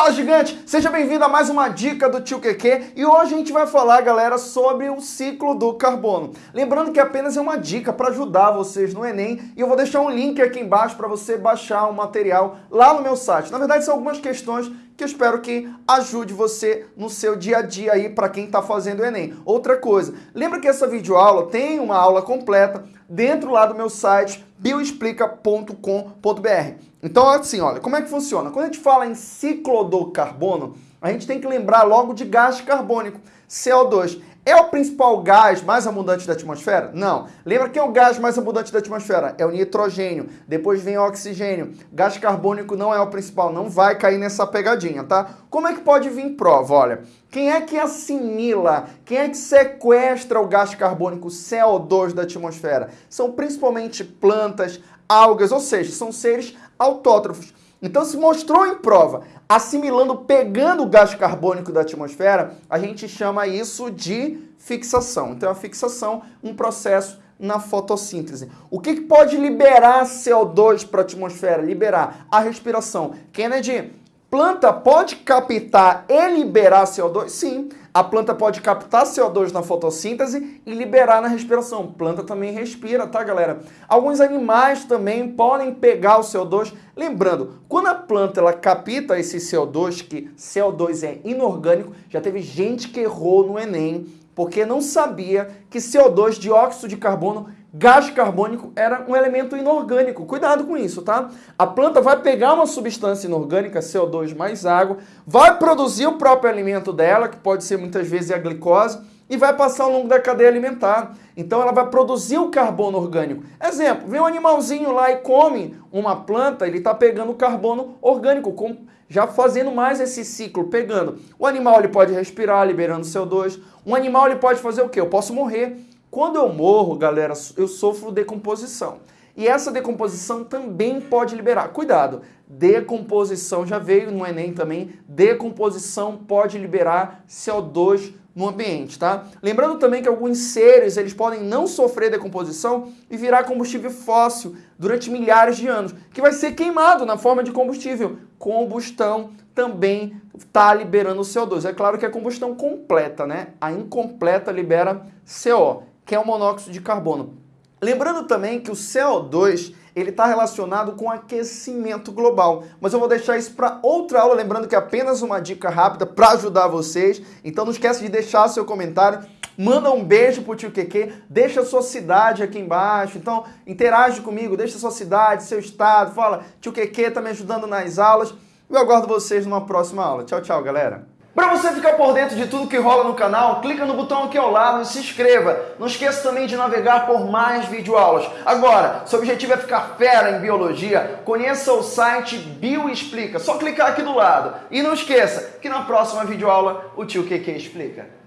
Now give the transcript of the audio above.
Fala gigante, seja bem-vindo a mais uma dica do Tio QQ e hoje a gente vai falar, galera, sobre o ciclo do carbono. Lembrando que apenas é uma dica para ajudar vocês no Enem e eu vou deixar um link aqui embaixo para você baixar o material lá no meu site. Na verdade, são algumas questões que eu espero que ajude você no seu dia a dia aí para quem está fazendo o Enem. Outra coisa, lembra que essa videoaula tem uma aula completa dentro lá do meu site bioexplica.com.br. Então, assim, olha, como é que funciona? Quando a gente fala em ciclo do carbono, a gente tem que lembrar logo de gás carbônico, CO2. É o principal gás mais abundante da atmosfera? Não. Lembra quem é o gás mais abundante da atmosfera? É o nitrogênio. Depois vem o oxigênio. Gás carbônico não é o principal, não vai cair nessa pegadinha, tá? Como é que pode vir prova? Olha, quem é que assimila, quem é que sequestra o gás carbônico CO2 da atmosfera? São principalmente plantas, algas, ou seja, são seres autótrofos. Então se mostrou em prova, assimilando, pegando o gás carbônico da atmosfera, a gente chama isso de fixação. Então a fixação, um processo na fotossíntese. O que, que pode liberar CO2 para a atmosfera? Liberar a respiração. Kennedy, planta pode captar e liberar CO2? Sim, a planta pode captar CO2 na fotossíntese e liberar na respiração. Planta também respira, tá, galera? Alguns animais também podem pegar o CO2. Lembrando, quando a planta ela capta esse CO2, que CO2 é inorgânico, já teve gente que errou no Enem porque não sabia que CO2, dióxido de carbono, Gás carbônico era um elemento inorgânico. Cuidado com isso, tá? A planta vai pegar uma substância inorgânica, CO2 mais água, vai produzir o próprio alimento dela, que pode ser muitas vezes a glicose, e vai passar ao longo da cadeia alimentar. Então ela vai produzir o carbono orgânico. Exemplo, vem um animalzinho lá e come uma planta, ele está pegando carbono orgânico, já fazendo mais esse ciclo, pegando. O animal ele pode respirar, liberando CO2. Um animal ele pode fazer o quê? Eu posso morrer. Quando eu morro, galera, eu sofro decomposição. E essa decomposição também pode liberar. Cuidado, decomposição já veio no Enem também. Decomposição pode liberar CO2 no ambiente, tá? Lembrando também que alguns seres, eles podem não sofrer decomposição e virar combustível fóssil durante milhares de anos, que vai ser queimado na forma de combustível. Combustão também está liberando CO2. É claro que é combustão completa, né? A incompleta libera CO que é o monóxido de carbono. Lembrando também que o CO2 ele está relacionado com aquecimento global. Mas eu vou deixar isso para outra aula, lembrando que é apenas uma dica rápida para ajudar vocês. Então não esquece de deixar seu comentário, manda um beijo pro tio Keke, deixa sua cidade aqui embaixo. Então interage comigo, deixa sua cidade, seu estado, fala, tio Keke está me ajudando nas aulas. Eu aguardo vocês numa próxima aula. Tchau, tchau, galera. Para você ficar por dentro de tudo que rola no canal, clica no botão aqui ao lado e se inscreva. Não esqueça também de navegar por mais videoaulas. Agora, seu objetivo é ficar fera em biologia, conheça o site Bioexplica. Só clicar aqui do lado. E não esqueça que na próxima videoaula o tio QQ explica.